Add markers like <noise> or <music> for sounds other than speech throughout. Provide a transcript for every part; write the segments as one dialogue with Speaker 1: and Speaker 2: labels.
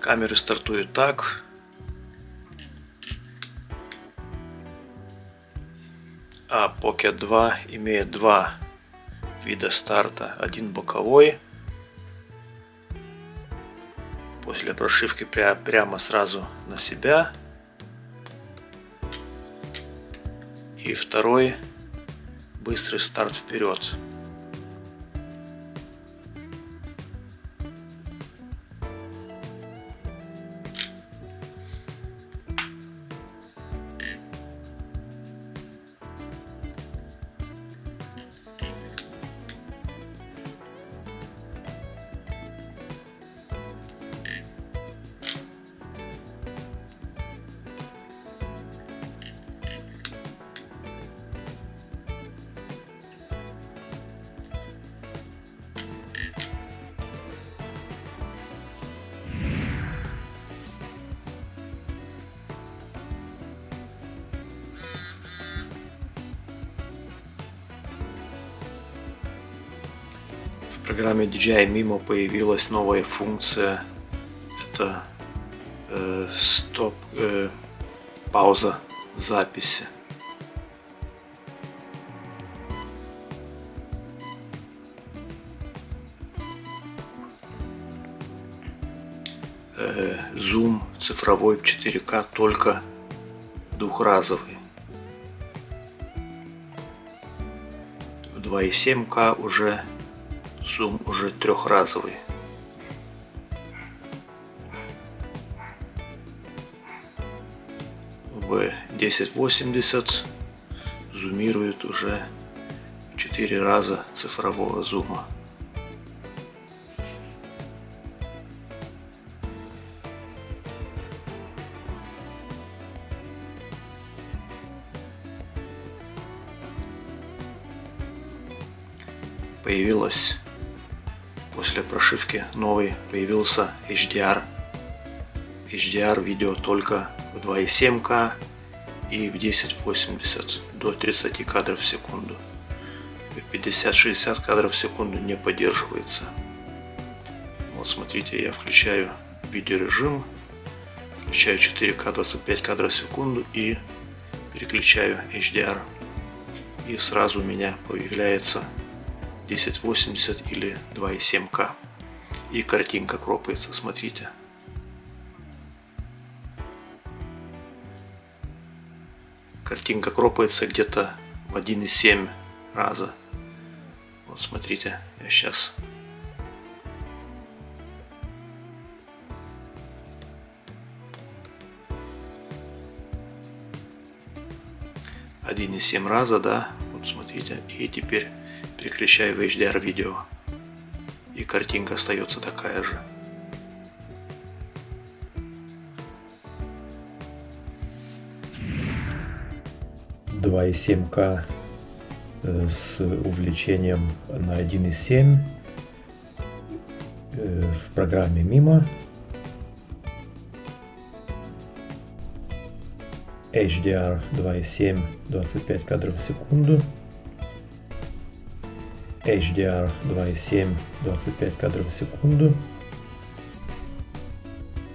Speaker 1: Камеры стартуют так. А Pocket 2 имеет два вида старта. Один боковой. После прошивки прямо сразу на себя. И второй быстрый старт вперед. Программе DJI Mimo появилась новая функция. Это э, стоп, э, пауза записи. Э, зум цифровой в 4К только двухразовый. В 2,7К уже зум уже трехразовый. В 1080 зумирует уже 4 раза цифрового зума. появилась после прошивки новый появился HDR. HDR видео только в 2,7К и в 1080 до 30 кадров в секунду. 50-60 кадров в секунду не поддерживается. Вот смотрите, я включаю видеорежим, включаю 4К 25 кадров в секунду и переключаю HDR. И сразу у меня появляется 1080 или 2,7К. И картинка кропается, смотрите. Картинка кропается где-то в 1,7 раза. Вот смотрите, я сейчас один и семь раза, да, вот смотрите, и теперь переключаю в HDR видео. И картинка остается такая же.
Speaker 2: Два и К э, с увеличением на 1.7 э, в программе Mimo. HDR 2.7 25 кадров в секунду. HDR 2.7 25 кадров в секунду.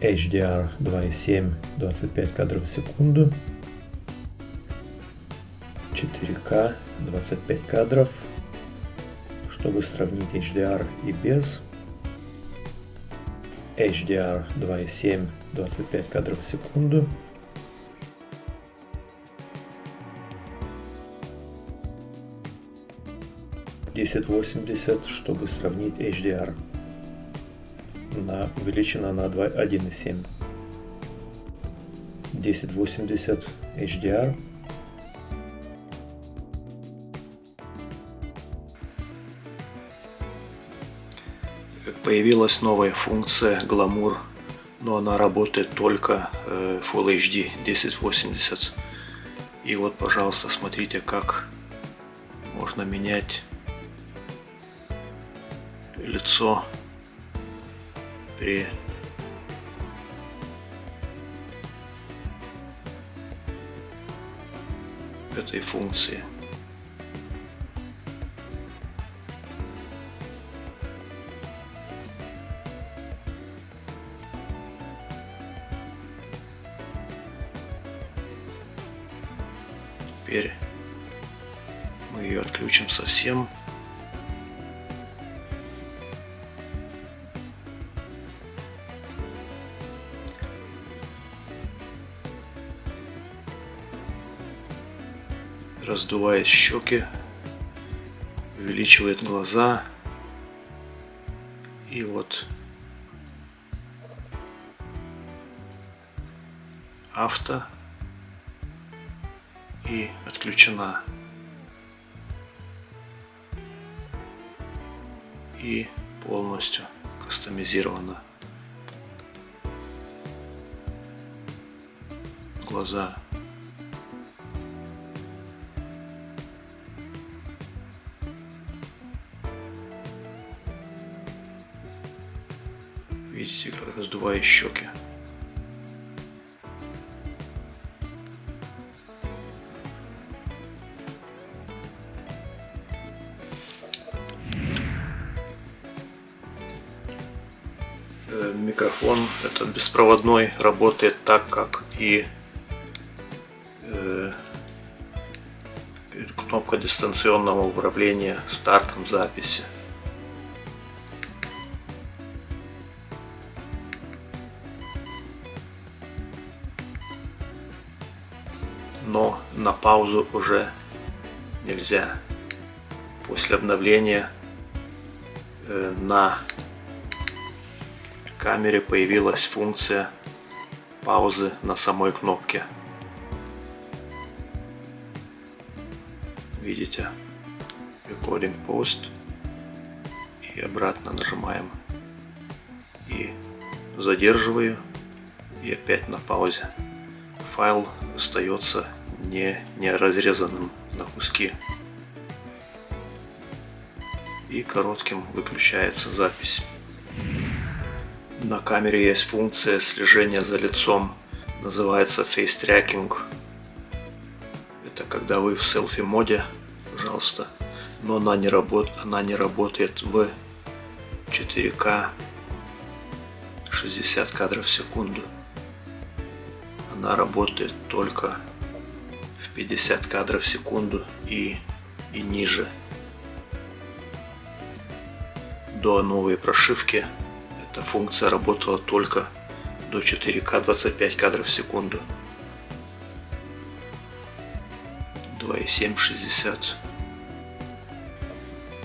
Speaker 2: HDR 2.7 25 кадров в секунду. 4К 25 кадров. Чтобы сравнить HDR и без. HDR 2.7 25 кадров в секунду. 1080, чтобы сравнить HDR. На, увеличена на 1.7. 1080 HDR.
Speaker 1: Появилась новая функция Glamour, но она работает только э, Full HD 1080. И вот, пожалуйста, смотрите, как можно менять кольцо, три, этой функции. Теперь мы ее отключим совсем. Раздувает щеки, увеличивает глаза. И вот авто и отключена. И полностью кастомизирована. Глаза. Видите, как раздуваю щеки. Э, микрофон этот беспроводной работает так как и э, кнопка дистанционного управления стартом записи паузу уже нельзя после обновления э, на камере появилась функция паузы на самой кнопке. Видите? Recording Post. И обратно нажимаем. И задерживаю. И опять на паузе. Файл остается не, не разрезанным на куски. И коротким выключается запись. На камере есть функция слежения за лицом, называется Face Tracking. Это когда вы в селфи моде, пожалуйста, но она не, работ... она не работает в 4К 60 кадров в секунду. Она работает только в 50 кадров в секунду и, и ниже. До новой прошивки эта функция работала только до 4К 25 кадров в секунду. 2.7 60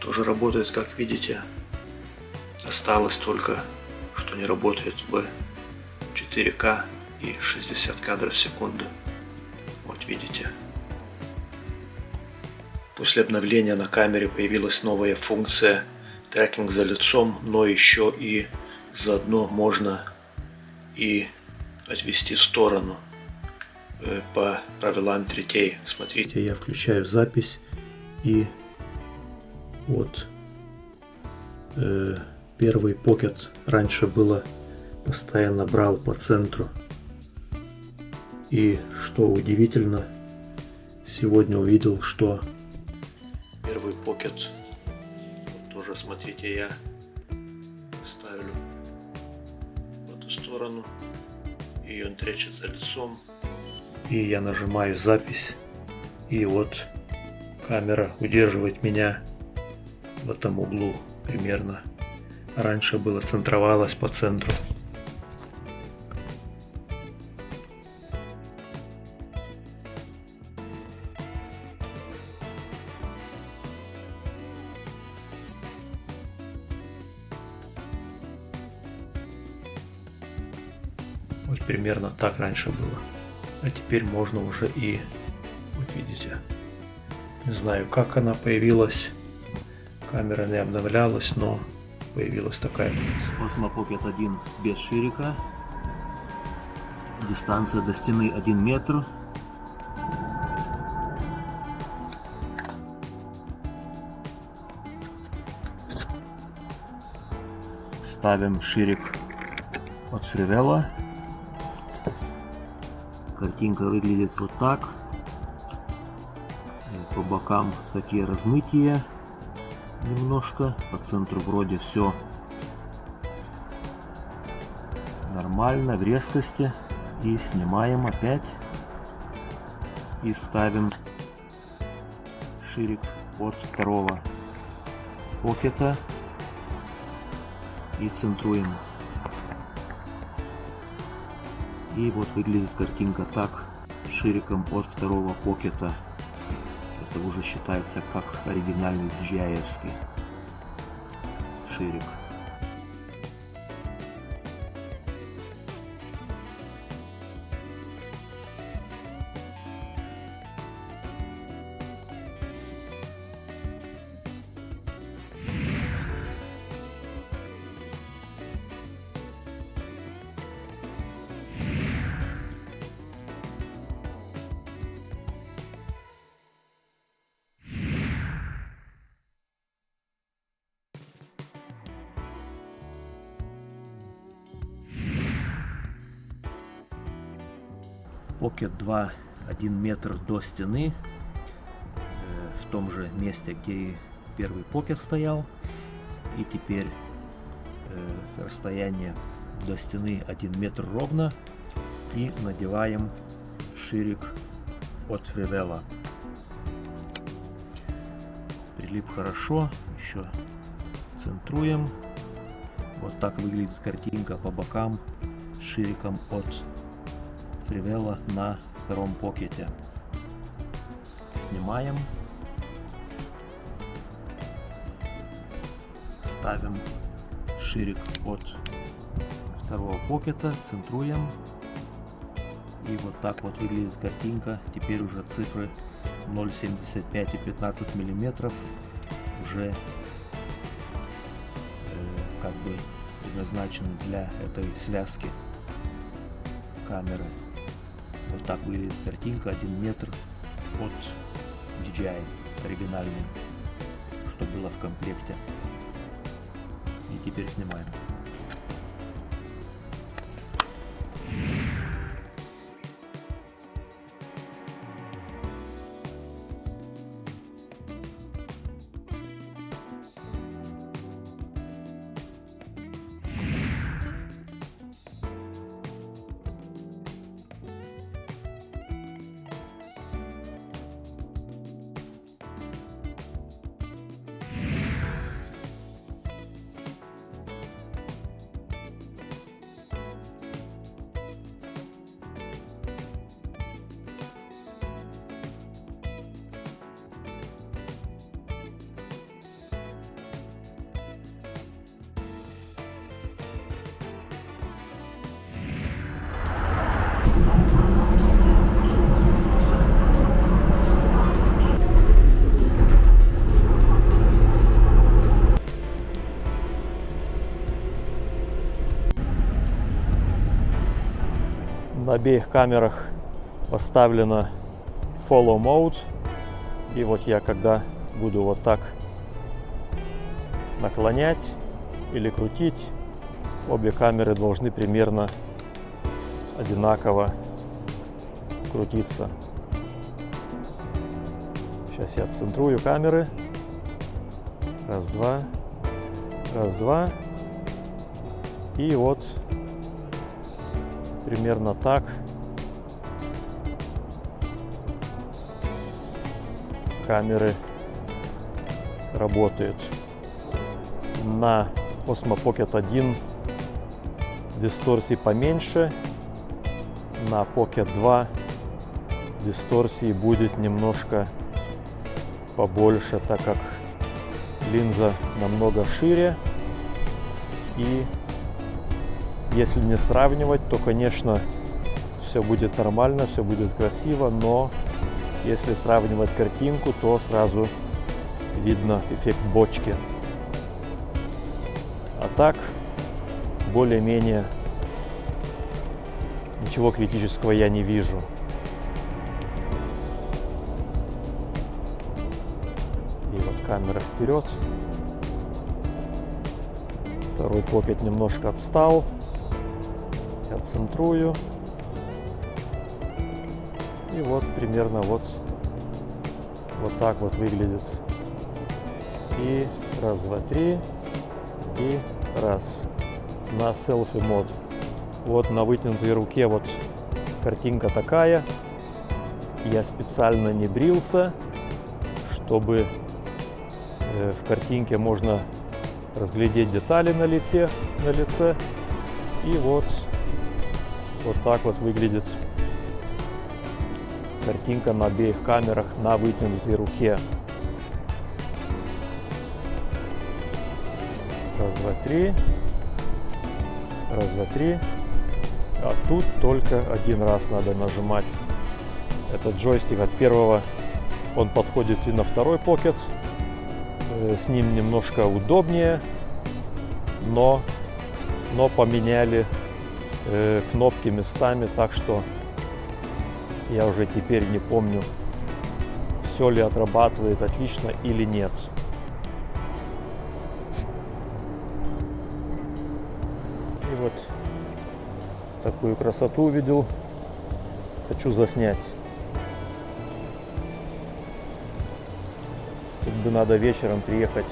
Speaker 1: тоже работает, как видите. Осталось только, что не работает в 4К и 60 кадров в секунду. Видите. После обновления на камере появилась новая функция трекинг за лицом, но еще и заодно можно и отвести в сторону э, по правилам третей. Смотрите, я включаю запись и вот э, первый покет раньше было постоянно брал по центру. И что удивительно, сегодня увидел, что первый покет, вот тоже смотрите, я ставлю сторону, и он тречется лицом. И я нажимаю запись, и вот камера удерживает меня в этом углу примерно. Раньше было центровалось по центру. Вот примерно так раньше было. А теперь можно уже и, вот видите, не знаю как она появилась. Камера не обновлялась, но появилась такая. Osmo Pocket 1 без ширика. Дистанция до стены 1 метр. Ставим ширик от Фривелла. Картинка выглядит вот так. По бокам такие размытия немножко. По центру вроде все нормально, в резкости. И снимаем опять. И ставим ширик от второго покета и центруем. И вот выглядит картинка так, шириком от второго покета. Это уже считается как оригинальный dji ширик. Pocket 2 1 метр до стены, э, в том же месте, где и первый Pocket стоял. И теперь э, расстояние до стены 1 метр ровно. И надеваем ширик от Ревела. Прилип хорошо, еще центруем. Вот так выглядит картинка по бокам шириком от привела на втором покете. Снимаем. Ставим ширик от второго покета, центруем. И вот так вот выглядит картинка. Теперь уже цифры 0,75 и 15 миллиметров уже э, как бы предназначены для этой связки камеры. Вот так выглядит картинка, один метр от DJI оригинальный, что было в комплекте. И теперь снимаем.
Speaker 2: На обеих камерах поставлено follow mode. И вот я когда буду вот так наклонять или крутить, обе камеры должны примерно одинаково крутиться. Сейчас я центрую камеры. Раз, два. Раз, два. И вот примерно так. Камеры работают. На Osmo Pocket 1 дисторсии поменьше, на Pocket 2 дисторсии будет немножко побольше, так как линза намного шире и если не сравнивать, то, конечно, все будет нормально, все будет красиво, но если сравнивать картинку, то сразу видно эффект бочки. А так, более-менее ничего критического я не вижу. И вот камера вперед. Второй покет немножко отстал центрую. И вот примерно вот, вот так вот выглядит. И раз, два, три. И раз. На селфи мод. Вот на вытянутой руке вот картинка такая. Я специально не брился, чтобы э, в картинке можно разглядеть детали на лице, на лице. И вот, вот так вот выглядит картинка на обеих камерах на вытянутой руке. Раз, два, три. Раз, два, три. А тут только один раз надо нажимать. Этот джойстик от первого, он подходит и на второй покет. Э, с ним немножко удобнее, но, но поменяли э, кнопки местами, так что я уже теперь не помню, все ли отрабатывает отлично или нет. И вот такую красоту увидел. Хочу заснять. Тут бы надо вечером приехать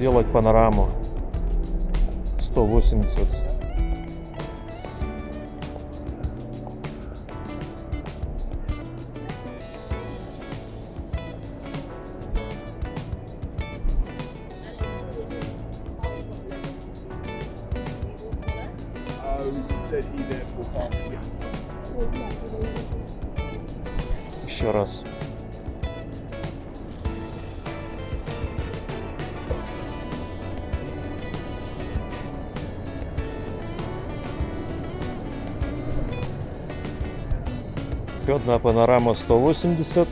Speaker 2: сделать панораму. 180 еще раз Еще одна панорама 180.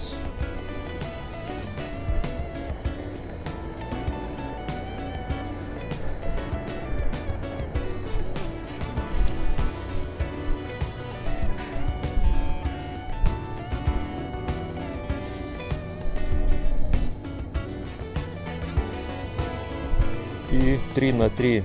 Speaker 2: И 3 на 3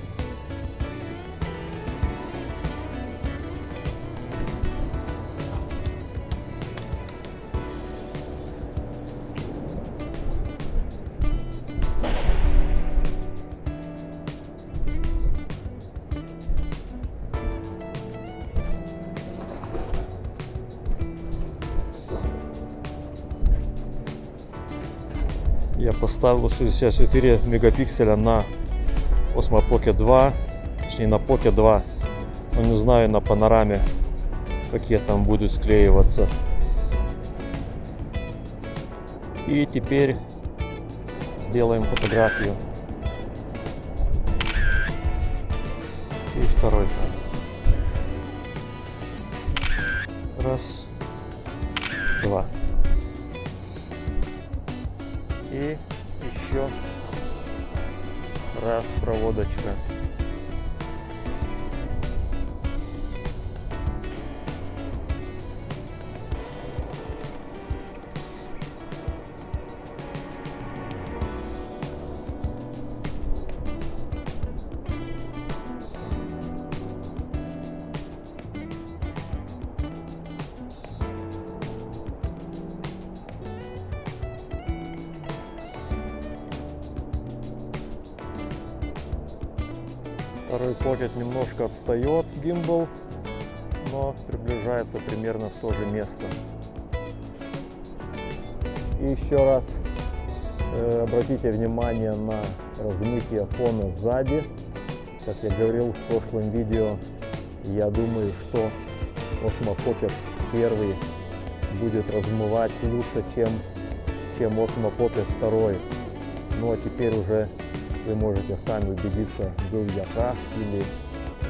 Speaker 2: поставил 64 мегапикселя на Osmo Pocket 2 точнее на Pocket 2 но не знаю на панораме какие там будут склеиваться. И теперь сделаем фотографию. И второй. Раз два. И еще раз проводочка Покет немножко отстает гимбал, но приближается примерно в то же место. И еще раз э, обратите внимание на размытие фона сзади. Как я говорил в прошлом видео, я думаю, что Osmo Pocket 1 будет размывать лучше, чем, чем Osmo Pocket 2. Ну а теперь уже вы можете сами убедиться, был я прав или,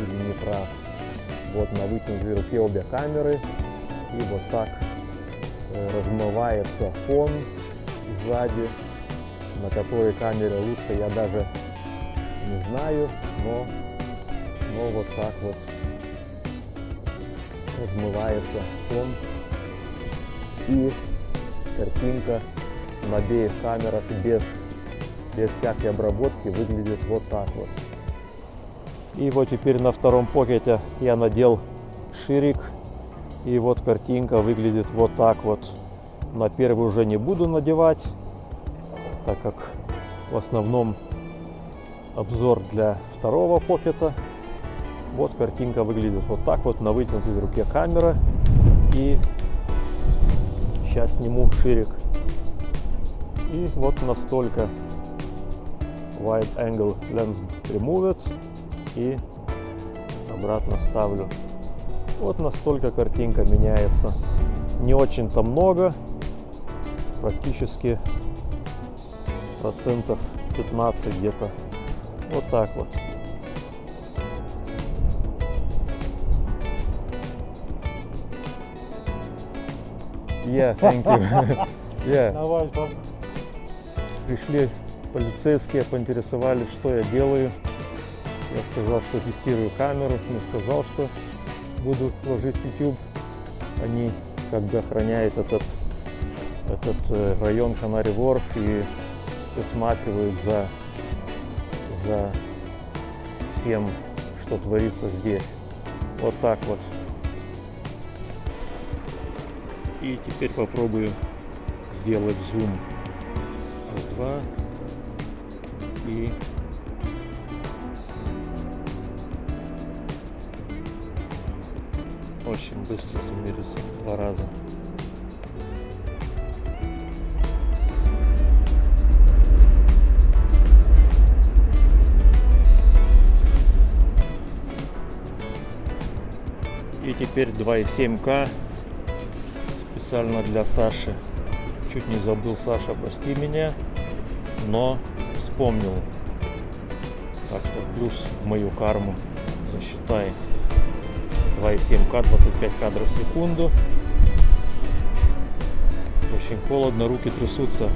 Speaker 2: или не прав. Вот на вытянутой руке обе камеры. И вот так э, размывается фон сзади. На которой камере лучше я даже не знаю, но, но вот так вот размывается фон. И картинка на обеих камерах без без всякой обработки выглядит вот так вот. И вот теперь на втором покете я надел ширик. И вот картинка выглядит вот так вот. На первый уже не буду надевать, так как в основном обзор для второго покета. Вот картинка выглядит вот так вот на вытянутой руке камера. И сейчас сниму ширик. И вот настолько wide angle lens removed и обратно ставлю. Вот настолько картинка меняется. Не очень-то много, практически процентов 15 где-то. Вот так вот. Yeah, thank you. <laughs> yeah. Пришли полицейские поинтересовались, что я делаю. Я сказал, что тестирую камеру, не сказал, что буду ложить YouTube. Они как бы охраняют этот, этот э, район Канари Ворф и присматривают за, за всем, что творится здесь. Вот так вот. И теперь попробую сделать зум. Раз, два, и очень быстро суммируется два раза. И теперь 2,7К специально для Саши. Чуть не забыл, Саша, прости меня, но вспомнил. Так что плюс мою карму засчитай 2,7К, 25 кадров в секунду. Очень холодно, руки трясутся.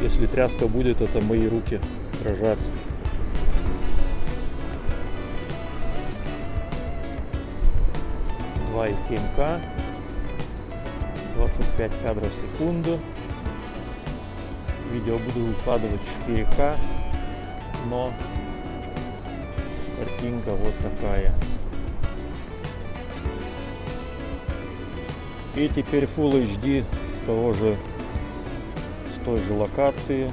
Speaker 2: Если тряска будет, это мои руки дрожат. И семь К, 25 кадров в секунду видео буду выкладывать 4К, но картинка вот такая. И теперь Full HD с того же, с той же локации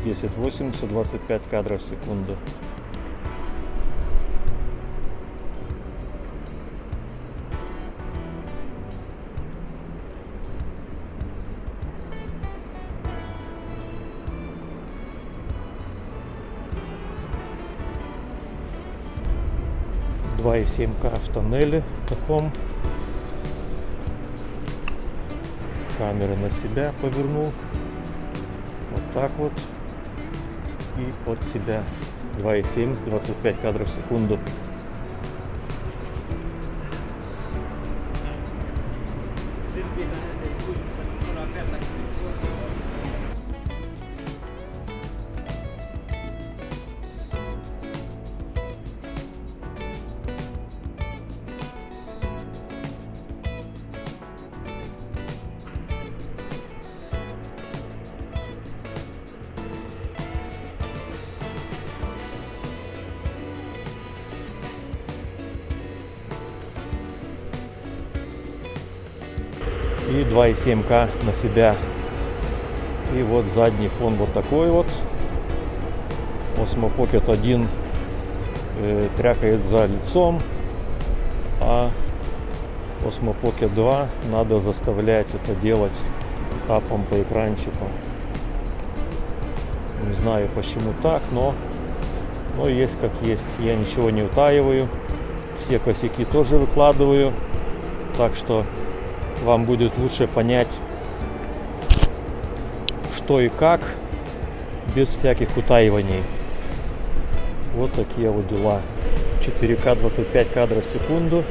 Speaker 2: 1080 25 кадров в секунду. 2,7К в тоннеле таком. Камеры на себя повернул. Вот так вот. И под себя 2,7, 25 кадров в секунду. 2,7К на себя. И вот задний фон вот такой вот. Osmo Pocket 1 э, трякает за лицом, а Osmo Pocket 2 надо заставлять это делать тапом по экранчику. Не знаю почему так, но, но есть как есть. Я ничего не утаиваю. Все косяки тоже выкладываю. Так что вам будет лучше понять, что и как, без всяких утаиваний. Вот такие вот дела. 4К 25 кадров в секунду.